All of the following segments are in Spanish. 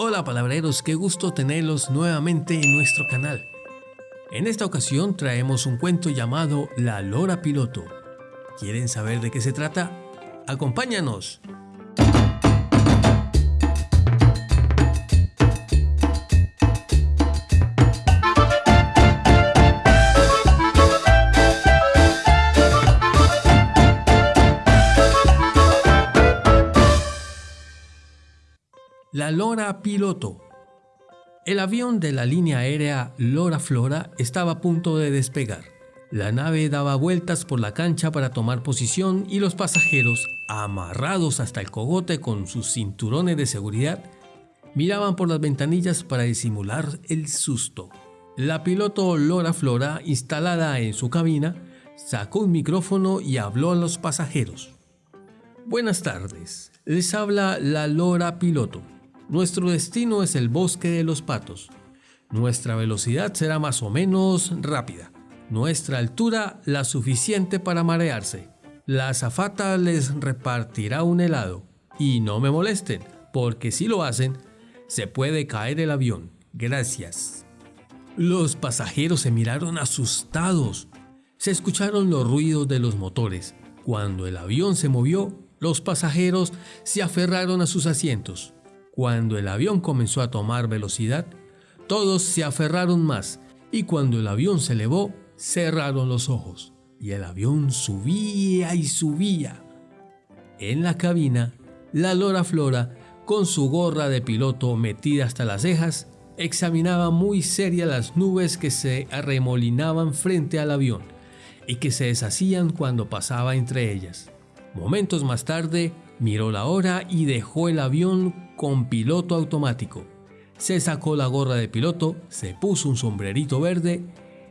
Hola palabreros, qué gusto tenerlos nuevamente en nuestro canal. En esta ocasión traemos un cuento llamado La Lora Piloto. ¿Quieren saber de qué se trata? ¡Acompáñanos! La Lora Piloto. El avión de la línea aérea Lora Flora estaba a punto de despegar. La nave daba vueltas por la cancha para tomar posición y los pasajeros, amarrados hasta el cogote con sus cinturones de seguridad, miraban por las ventanillas para disimular el susto. La piloto Lora Flora, instalada en su cabina, sacó un micrófono y habló a los pasajeros. Buenas tardes, les habla la Lora Piloto. Nuestro destino es el bosque de los patos. Nuestra velocidad será más o menos rápida. Nuestra altura la suficiente para marearse. La azafata les repartirá un helado. Y no me molesten, porque si lo hacen, se puede caer el avión. Gracias. Los pasajeros se miraron asustados. Se escucharon los ruidos de los motores. Cuando el avión se movió, los pasajeros se aferraron a sus asientos. Cuando el avión comenzó a tomar velocidad, todos se aferraron más y cuando el avión se elevó, cerraron los ojos y el avión subía y subía. En la cabina, la Lora Flora, con su gorra de piloto metida hasta las cejas, examinaba muy seria las nubes que se arremolinaban frente al avión y que se deshacían cuando pasaba entre ellas. Momentos más tarde, miró la hora y dejó el avión con piloto automático. Se sacó la gorra de piloto, se puso un sombrerito verde,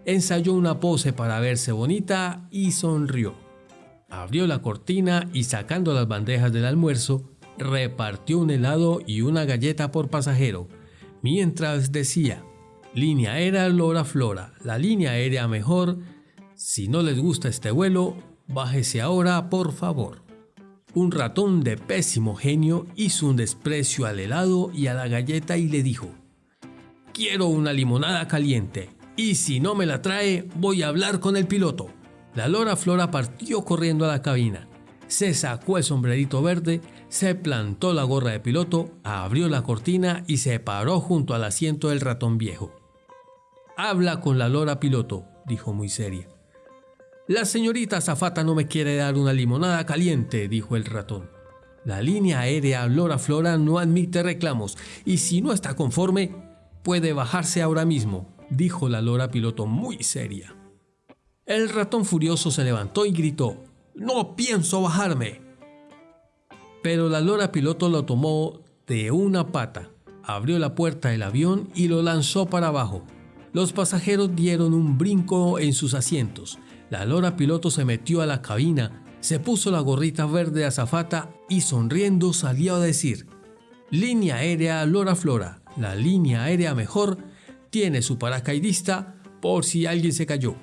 ensayó una pose para verse bonita y sonrió. Abrió la cortina y sacando las bandejas del almuerzo, repartió un helado y una galleta por pasajero, mientras decía, línea aérea Lora Flora, la línea aérea mejor, si no les gusta este vuelo, bájese ahora por favor. Un ratón de pésimo genio hizo un desprecio al helado y a la galleta y le dijo, Quiero una limonada caliente, y si no me la trae, voy a hablar con el piloto. La lora Flora partió corriendo a la cabina, se sacó el sombrerito verde, se plantó la gorra de piloto, abrió la cortina y se paró junto al asiento del ratón viejo. Habla con la lora piloto, dijo muy seria. La señorita Zafata no me quiere dar una limonada caliente, dijo el ratón. La línea aérea Lora Flora no admite reclamos y si no está conforme, puede bajarse ahora mismo, dijo la lora piloto muy seria. El ratón furioso se levantó y gritó, ¡No pienso bajarme! Pero la lora piloto lo tomó de una pata, abrió la puerta del avión y lo lanzó para abajo. Los pasajeros dieron un brinco en sus asientos la lora piloto se metió a la cabina, se puso la gorrita verde azafata y sonriendo salió a decir, Línea aérea Lora Flora, la línea aérea mejor, tiene su paracaidista por si alguien se cayó.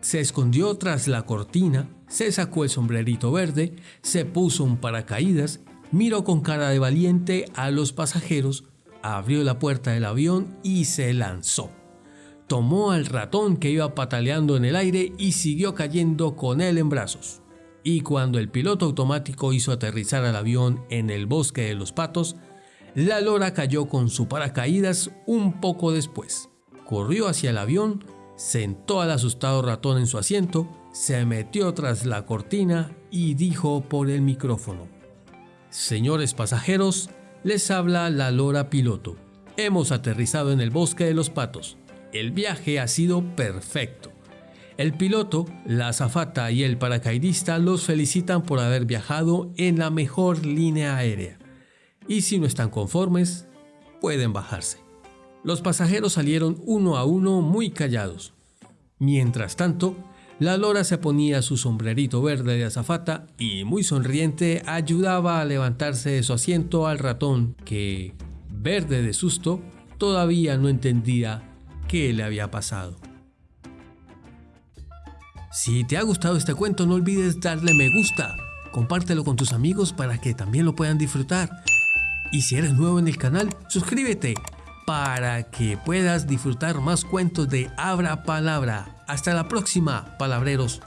Se escondió tras la cortina, se sacó el sombrerito verde, se puso un paracaídas, miró con cara de valiente a los pasajeros, abrió la puerta del avión y se lanzó tomó al ratón que iba pataleando en el aire y siguió cayendo con él en brazos. Y cuando el piloto automático hizo aterrizar al avión en el bosque de los patos, la lora cayó con su paracaídas un poco después. Corrió hacia el avión, sentó al asustado ratón en su asiento, se metió tras la cortina y dijo por el micrófono. Señores pasajeros, les habla la lora piloto. Hemos aterrizado en el bosque de los patos. El viaje ha sido perfecto. El piloto, la azafata y el paracaidista los felicitan por haber viajado en la mejor línea aérea. Y si no están conformes, pueden bajarse. Los pasajeros salieron uno a uno muy callados. Mientras tanto, la lora se ponía su sombrerito verde de azafata y muy sonriente ayudaba a levantarse de su asiento al ratón que, verde de susto, todavía no entendía qué le había pasado. Si te ha gustado este cuento no olvides darle me gusta, compártelo con tus amigos para que también lo puedan disfrutar. Y si eres nuevo en el canal, suscríbete para que puedas disfrutar más cuentos de Abra Palabra. Hasta la próxima, palabreros.